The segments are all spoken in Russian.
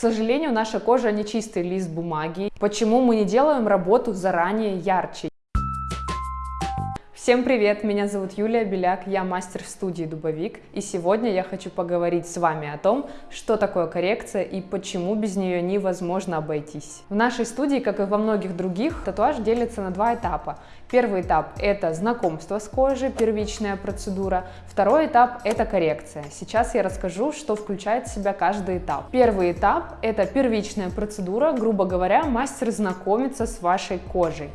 К сожалению, наша кожа не чистый лист бумаги. Почему мы не делаем работу заранее ярче? Всем привет, меня зовут Юлия Беляк, я мастер в студии Дубовик, и сегодня я хочу поговорить с вами о том, что такое коррекция и почему без нее невозможно обойтись. В нашей студии, как и во многих других, татуаж делится на два этапа. Первый этап – это знакомство с кожей, первичная процедура. Второй этап – это коррекция. Сейчас я расскажу, что включает в себя каждый этап. Первый этап – это первичная процедура, грубо говоря, мастер знакомится с вашей кожей.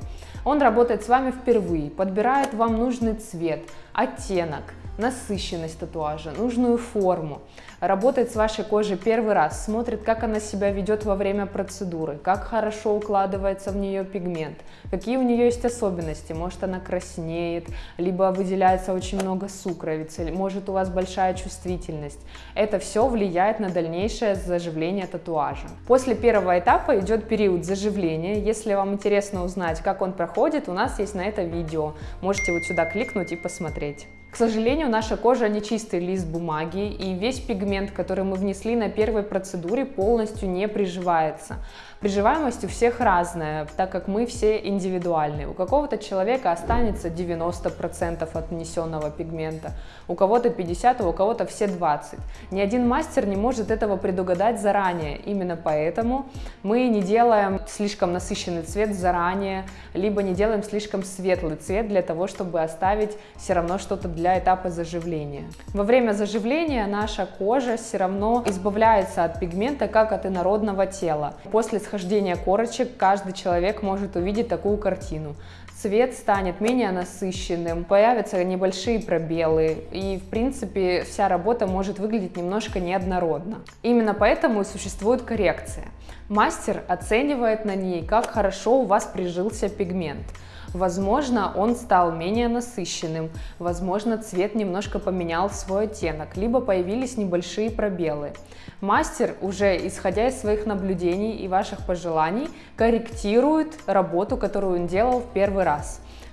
Он работает с вами впервые, подбирает вам нужный цвет, оттенок, насыщенность татуажа, нужную форму работает с вашей кожей первый раз, смотрит, как она себя ведет во время процедуры, как хорошо укладывается в нее пигмент, какие у нее есть особенности, может она краснеет, либо выделяется очень много сукровицы, может у вас большая чувствительность. Это все влияет на дальнейшее заживление татуажа. После первого этапа идет период заживления. Если вам интересно узнать, как он проходит, у нас есть на это видео. Можете вот сюда кликнуть и посмотреть смотреть. К сожалению, наша кожа не чистый лист бумаги, и весь пигмент, который мы внесли на первой процедуре, полностью не приживается. Приживаемость у всех разная, так как мы все индивидуальны. У какого-то человека останется 90% от нанесенного пигмента, у кого-то 50, а у кого-то все 20. Ни один мастер не может этого предугадать заранее. Именно поэтому мы не делаем слишком насыщенный цвет заранее, либо не делаем слишком светлый цвет для того, чтобы оставить все равно что-то для этапа заживления. Во время заживления наша кожа все равно избавляется от пигмента, как от инородного тела. После схождения корочек каждый человек может увидеть такую картину. Цвет станет менее насыщенным, появятся небольшие пробелы, и в принципе вся работа может выглядеть немножко неоднородно. Именно поэтому и существует коррекция. Мастер оценивает на ней, как хорошо у вас прижился пигмент. Возможно, он стал менее насыщенным, возможно, цвет немножко поменял свой оттенок, либо появились небольшие пробелы. Мастер, уже исходя из своих наблюдений и ваших пожеланий, корректирует работу, которую он делал в первый раз.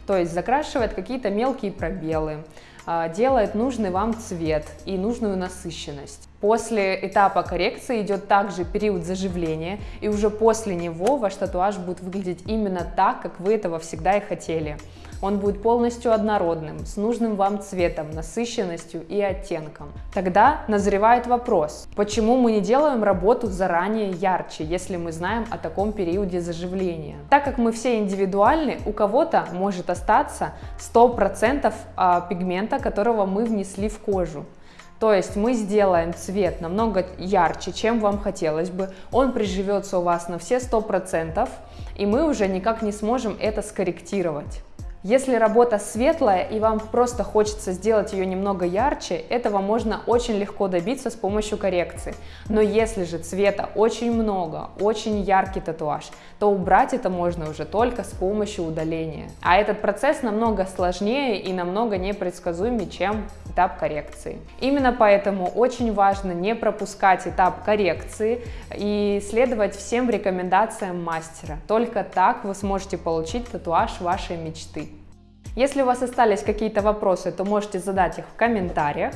То есть закрашивает какие-то мелкие пробелы, а, делает нужный вам цвет и нужную насыщенность. После этапа коррекции идет также период заживления, и уже после него ваш татуаж будет выглядеть именно так, как вы этого всегда и хотели. Он будет полностью однородным, с нужным вам цветом, насыщенностью и оттенком. Тогда назревает вопрос, почему мы не делаем работу заранее ярче, если мы знаем о таком периоде заживления? Так как мы все индивидуальны, у кого-то может остаться 100% а, пигмента, которого мы внесли в кожу. То есть мы сделаем цвет намного ярче, чем вам хотелось бы, он приживется у вас на все 100%, и мы уже никак не сможем это скорректировать. Если работа светлая и вам просто хочется сделать ее немного ярче, этого можно очень легко добиться с помощью коррекции. Но если же цвета очень много, очень яркий татуаж, то убрать это можно уже только с помощью удаления. А этот процесс намного сложнее и намного непредсказуемее, чем этап коррекции. Именно поэтому очень важно не пропускать этап коррекции и следовать всем рекомендациям мастера. Только так вы сможете получить татуаж вашей мечты. Если у вас остались какие-то вопросы, то можете задать их в комментариях.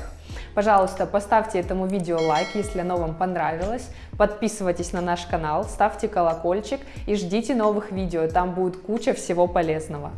Пожалуйста, поставьте этому видео лайк, если оно вам понравилось. Подписывайтесь на наш канал, ставьте колокольчик и ждите новых видео, там будет куча всего полезного.